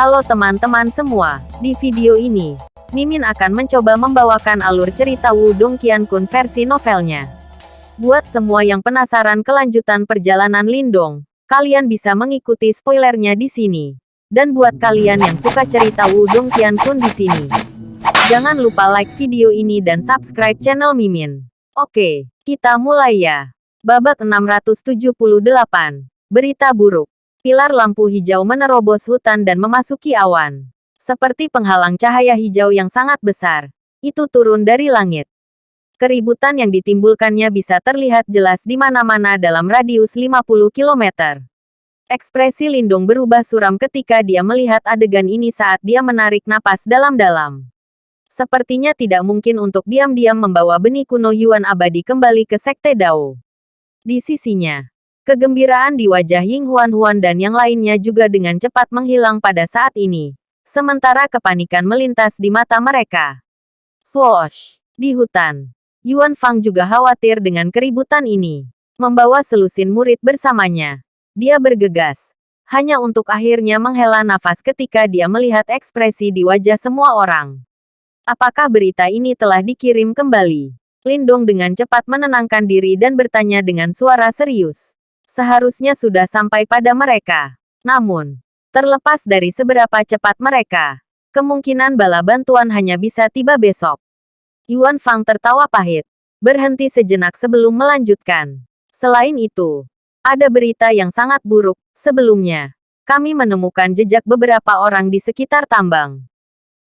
Halo teman-teman semua, di video ini, Mimin akan mencoba membawakan alur cerita Wudong Qiankun versi novelnya. Buat semua yang penasaran kelanjutan perjalanan Lindong, kalian bisa mengikuti spoilernya di sini. Dan buat kalian yang suka cerita Wudong Qiankun di sini, jangan lupa like video ini dan subscribe channel Mimin. Oke, kita mulai ya. Babak 678. Berita buruk. Pilar lampu hijau menerobos hutan dan memasuki awan. Seperti penghalang cahaya hijau yang sangat besar. Itu turun dari langit. Keributan yang ditimbulkannya bisa terlihat jelas di mana-mana dalam radius 50 km. Ekspresi Lindung berubah suram ketika dia melihat adegan ini saat dia menarik napas dalam-dalam. Sepertinya tidak mungkin untuk diam-diam membawa benih kuno Yuan abadi kembali ke Sekte Dao. Di sisinya, Kegembiraan di wajah Ying Huan-Huan dan yang lainnya juga dengan cepat menghilang pada saat ini. Sementara kepanikan melintas di mata mereka. Swoosh! Di hutan. Yuan Fang juga khawatir dengan keributan ini. Membawa selusin murid bersamanya. Dia bergegas. Hanya untuk akhirnya menghela nafas ketika dia melihat ekspresi di wajah semua orang. Apakah berita ini telah dikirim kembali? Lindong dengan cepat menenangkan diri dan bertanya dengan suara serius seharusnya sudah sampai pada mereka. Namun, terlepas dari seberapa cepat mereka, kemungkinan bala bantuan hanya bisa tiba besok. Yuan Fang tertawa pahit, berhenti sejenak sebelum melanjutkan. Selain itu, ada berita yang sangat buruk. Sebelumnya, kami menemukan jejak beberapa orang di sekitar tambang.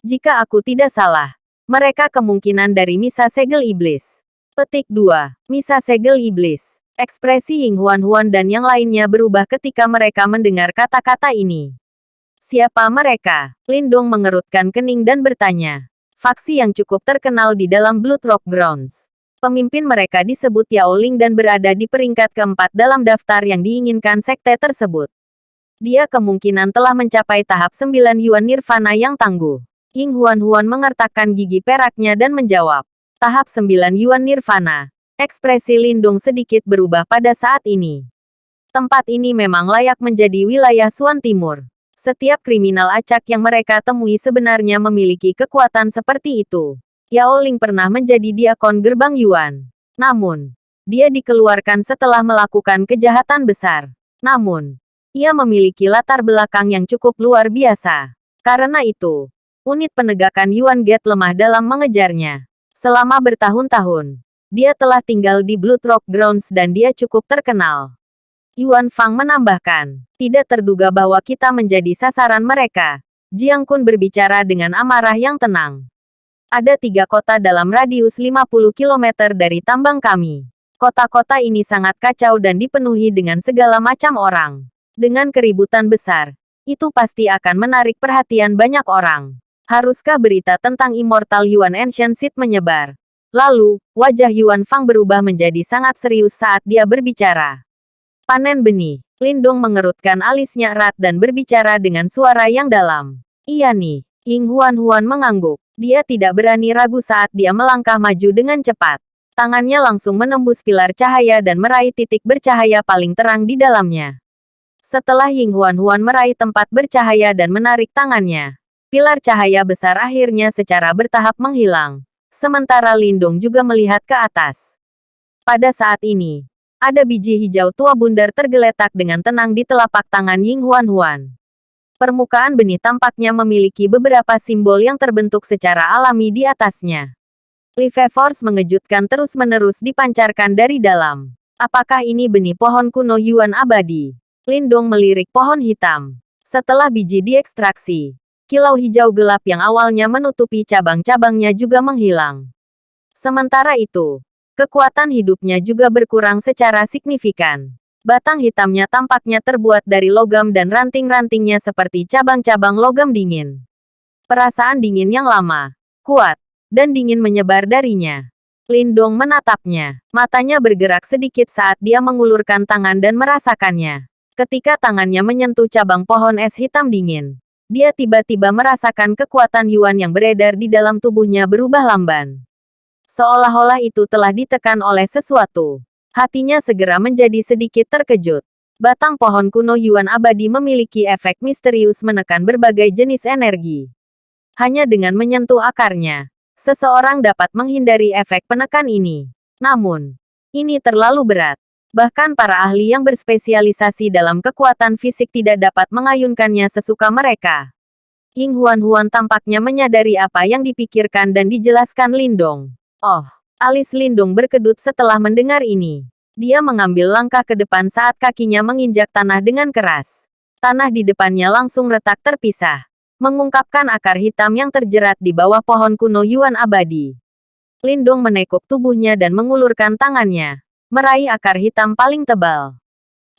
Jika aku tidak salah, mereka kemungkinan dari Misa Segel Iblis. Petik 2. Misa Segel Iblis. Ekspresi Ying Huan-Huan dan yang lainnya berubah ketika mereka mendengar kata-kata ini. Siapa mereka? Lindong mengerutkan kening dan bertanya. Faksi yang cukup terkenal di dalam Blood Rock Grounds. Pemimpin mereka disebut Yao Ling dan berada di peringkat keempat dalam daftar yang diinginkan sekte tersebut. Dia kemungkinan telah mencapai tahap 9 Yuan Nirvana yang tangguh. Ying Huan-Huan mengertakkan gigi peraknya dan menjawab. Tahap 9 Yuan Nirvana. Ekspresi Lindung sedikit berubah pada saat ini. Tempat ini memang layak menjadi wilayah Suan Timur. Setiap kriminal acak yang mereka temui sebenarnya memiliki kekuatan seperti itu. Yao Ling pernah menjadi diakon gerbang Yuan. Namun, dia dikeluarkan setelah melakukan kejahatan besar. Namun, ia memiliki latar belakang yang cukup luar biasa. Karena itu, unit penegakan Yuan Gate lemah dalam mengejarnya. Selama bertahun-tahun, dia telah tinggal di Blood Rock Grounds dan dia cukup terkenal. Yuan Fang menambahkan, tidak terduga bahwa kita menjadi sasaran mereka. Jiang Kun berbicara dengan amarah yang tenang. Ada tiga kota dalam radius 50 km dari tambang kami. Kota-kota ini sangat kacau dan dipenuhi dengan segala macam orang. Dengan keributan besar, itu pasti akan menarik perhatian banyak orang. Haruskah berita tentang Immortal Yuan Ancient Seed menyebar? Lalu, wajah Yuan Fang berubah menjadi sangat serius saat dia berbicara. Panen benih. Lindong mengerutkan alisnya erat dan berbicara dengan suara yang dalam. Iya nih. Ying Huan Huan mengangguk. Dia tidak berani ragu saat dia melangkah maju dengan cepat. Tangannya langsung menembus pilar cahaya dan meraih titik bercahaya paling terang di dalamnya. Setelah Ying Huan Huan meraih tempat bercahaya dan menarik tangannya, pilar cahaya besar akhirnya secara bertahap menghilang. Sementara Lindung juga melihat ke atas. Pada saat ini, ada biji hijau tua bundar tergeletak dengan tenang di telapak tangan Ying Huan Huan. Permukaan benih tampaknya memiliki beberapa simbol yang terbentuk secara alami di atasnya. Live Force mengejutkan terus-menerus dipancarkan dari dalam. Apakah ini benih pohon kuno Yuan abadi? Lindong melirik pohon hitam. Setelah biji diekstraksi, kilau hijau gelap yang awalnya menutupi cabang-cabangnya juga menghilang. Sementara itu, kekuatan hidupnya juga berkurang secara signifikan. Batang hitamnya tampaknya terbuat dari logam dan ranting-rantingnya seperti cabang-cabang logam dingin. Perasaan dingin yang lama, kuat, dan dingin menyebar darinya. Lindong menatapnya. Matanya bergerak sedikit saat dia mengulurkan tangan dan merasakannya. Ketika tangannya menyentuh cabang pohon es hitam dingin, dia tiba-tiba merasakan kekuatan Yuan yang beredar di dalam tubuhnya berubah lamban. Seolah-olah itu telah ditekan oleh sesuatu. Hatinya segera menjadi sedikit terkejut. Batang pohon kuno Yuan abadi memiliki efek misterius menekan berbagai jenis energi. Hanya dengan menyentuh akarnya, seseorang dapat menghindari efek penekan ini. Namun, ini terlalu berat. Bahkan para ahli yang berspesialisasi dalam kekuatan fisik tidak dapat mengayunkannya sesuka mereka. Ying Huan Huan tampaknya menyadari apa yang dipikirkan dan dijelaskan Lindong. Oh, alis Lindong berkedut setelah mendengar ini. Dia mengambil langkah ke depan saat kakinya menginjak tanah dengan keras. Tanah di depannya langsung retak terpisah, mengungkapkan akar hitam yang terjerat di bawah pohon kuno Yuan abadi. Lindong menekuk tubuhnya dan mengulurkan tangannya, meraih akar hitam paling tebal.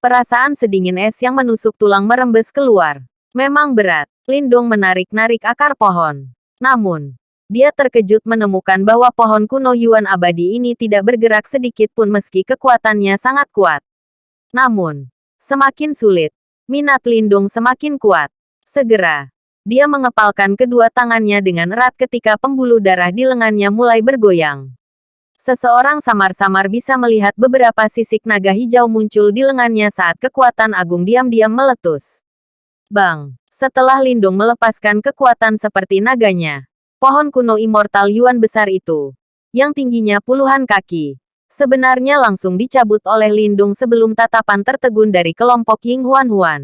Perasaan sedingin es yang menusuk tulang merembes keluar. Memang berat. Lindong menarik-narik akar pohon. Namun, dia terkejut menemukan bahwa pohon kuno Yuan abadi ini tidak bergerak sedikit pun meski kekuatannya sangat kuat. Namun, semakin sulit, minat Lindung semakin kuat. Segera, dia mengepalkan kedua tangannya dengan erat ketika pembuluh darah di lengannya mulai bergoyang. Seseorang samar-samar bisa melihat beberapa sisik naga hijau muncul di lengannya saat kekuatan agung diam-diam meletus. Bang! Setelah Lindung melepaskan kekuatan seperti naganya, pohon kuno immortal Yuan besar itu, yang tingginya puluhan kaki, sebenarnya langsung dicabut oleh Lindung sebelum tatapan tertegun dari kelompok Ying Huan Huan.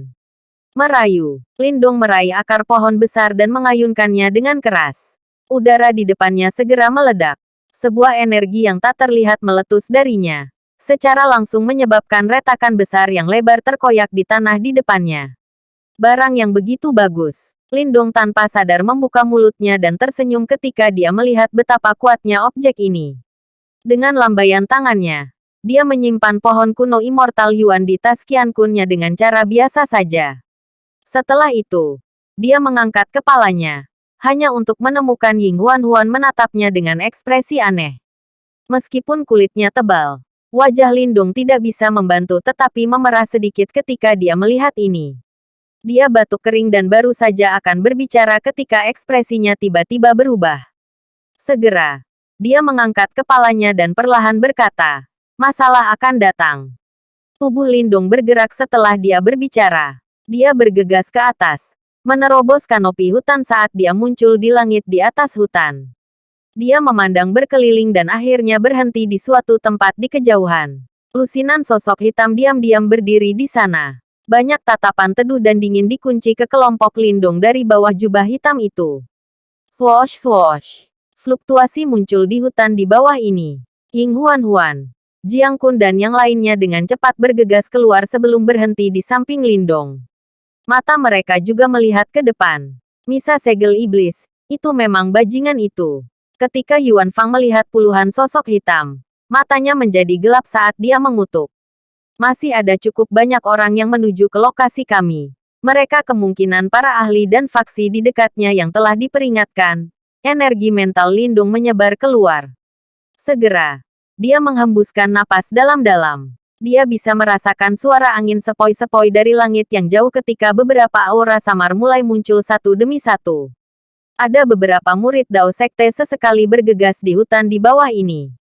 Merayu, Lindung meraih akar pohon besar dan mengayunkannya dengan keras. Udara di depannya segera meledak. Sebuah energi yang tak terlihat meletus darinya. Secara langsung menyebabkan retakan besar yang lebar terkoyak di tanah di depannya. Barang yang begitu bagus. Lindong tanpa sadar membuka mulutnya dan tersenyum ketika dia melihat betapa kuatnya objek ini. Dengan lambaian tangannya, dia menyimpan pohon kuno immortal Yuan di tas Qiankunnya dengan cara biasa saja. Setelah itu, dia mengangkat kepalanya, hanya untuk menemukan Ying Huan Huan menatapnya dengan ekspresi aneh. Meskipun kulitnya tebal, wajah Lindung tidak bisa membantu tetapi memerah sedikit ketika dia melihat ini. Dia batuk kering dan baru saja akan berbicara ketika ekspresinya tiba-tiba berubah. Segera, dia mengangkat kepalanya dan perlahan berkata, masalah akan datang. Tubuh Lindung bergerak setelah dia berbicara. Dia bergegas ke atas, menerobos kanopi hutan saat dia muncul di langit di atas hutan. Dia memandang berkeliling dan akhirnya berhenti di suatu tempat di kejauhan. Lusinan sosok hitam diam-diam berdiri di sana. Banyak tatapan teduh dan dingin dikunci ke kelompok lindung dari bawah jubah hitam itu. Swoosh swoosh. Fluktuasi muncul di hutan di bawah ini. Ying Huan Huan, Jiang Kun dan yang lainnya dengan cepat bergegas keluar sebelum berhenti di samping Lindong. Mata mereka juga melihat ke depan. Misa segel iblis, itu memang bajingan itu. Ketika Yuan Fang melihat puluhan sosok hitam, matanya menjadi gelap saat dia mengutuk. Masih ada cukup banyak orang yang menuju ke lokasi kami. Mereka kemungkinan para ahli dan faksi di dekatnya yang telah diperingatkan. Energi mental lindung menyebar keluar. Segera, dia menghembuskan napas dalam-dalam. Dia bisa merasakan suara angin sepoi-sepoi dari langit yang jauh ketika beberapa aura samar mulai muncul satu demi satu. Ada beberapa murid Dao Sekte sesekali bergegas di hutan di bawah ini.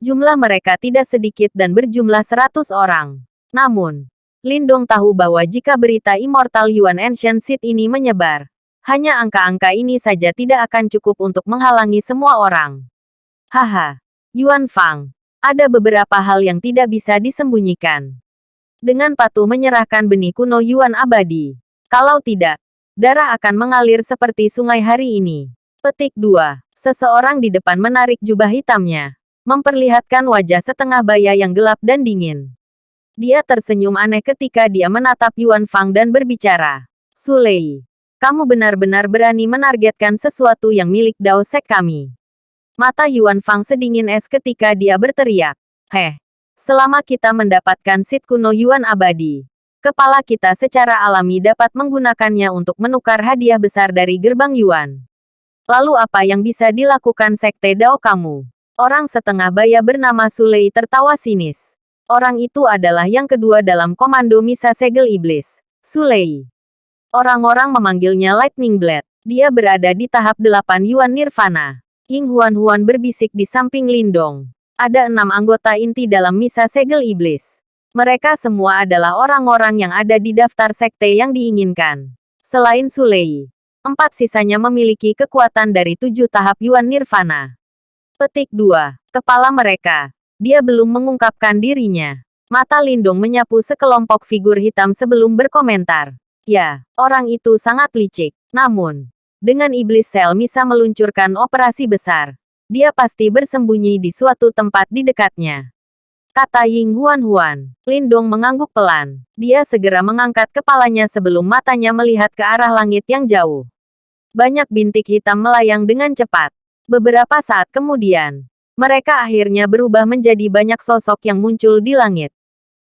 Jumlah mereka tidak sedikit dan berjumlah 100 orang. Namun, Lindong tahu bahwa jika berita Immortal Yuan Ancient Seed ini menyebar, hanya angka-angka ini saja tidak akan cukup untuk menghalangi semua orang. Haha, Yuan Fang, ada beberapa hal yang tidak bisa disembunyikan. Dengan patuh menyerahkan benih kuno Yuan abadi. Kalau tidak, darah akan mengalir seperti sungai hari ini. Petik 2. Seseorang di depan menarik jubah hitamnya memperlihatkan wajah setengah baya yang gelap dan dingin. Dia tersenyum aneh ketika dia menatap Yuan Fang dan berbicara. Sulei, kamu benar-benar berani menargetkan sesuatu yang milik Dao Sek kami. Mata Yuan Fang sedingin es ketika dia berteriak. Heh, selama kita mendapatkan sit kuno Yuan abadi, kepala kita secara alami dapat menggunakannya untuk menukar hadiah besar dari gerbang Yuan. Lalu apa yang bisa dilakukan Sekte Dao kamu? Orang setengah baya bernama Sulei tertawa sinis. Orang itu adalah yang kedua dalam komando Misa Segel Iblis, Sulei. Orang-orang memanggilnya Lightning Blade. Dia berada di tahap delapan Yuan Nirvana. Ying Huan Huan berbisik di samping Lindong. Ada enam anggota inti dalam Misa Segel Iblis. Mereka semua adalah orang-orang yang ada di daftar sekte yang diinginkan. Selain Sulei, empat sisanya memiliki kekuatan dari tujuh tahap Yuan Nirvana. Petik 2. Kepala mereka. Dia belum mengungkapkan dirinya. Mata Lindung menyapu sekelompok figur hitam sebelum berkomentar. Ya, orang itu sangat licik. Namun, dengan iblis sel bisa meluncurkan operasi besar, dia pasti bersembunyi di suatu tempat di dekatnya. Kata Ying Huan Huan. Lindong mengangguk pelan. Dia segera mengangkat kepalanya sebelum matanya melihat ke arah langit yang jauh. Banyak bintik hitam melayang dengan cepat. Beberapa saat kemudian, mereka akhirnya berubah menjadi banyak sosok yang muncul di langit.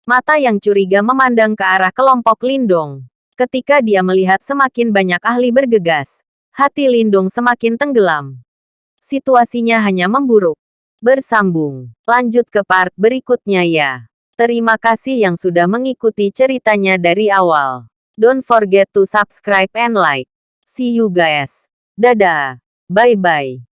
Mata yang curiga memandang ke arah kelompok Lindong. Ketika dia melihat semakin banyak ahli bergegas, hati Lindong semakin tenggelam. Situasinya hanya memburuk. Bersambung. Lanjut ke part berikutnya ya. Terima kasih yang sudah mengikuti ceritanya dari awal. Don't forget to subscribe and like. See you guys. Dadah. Bye-bye.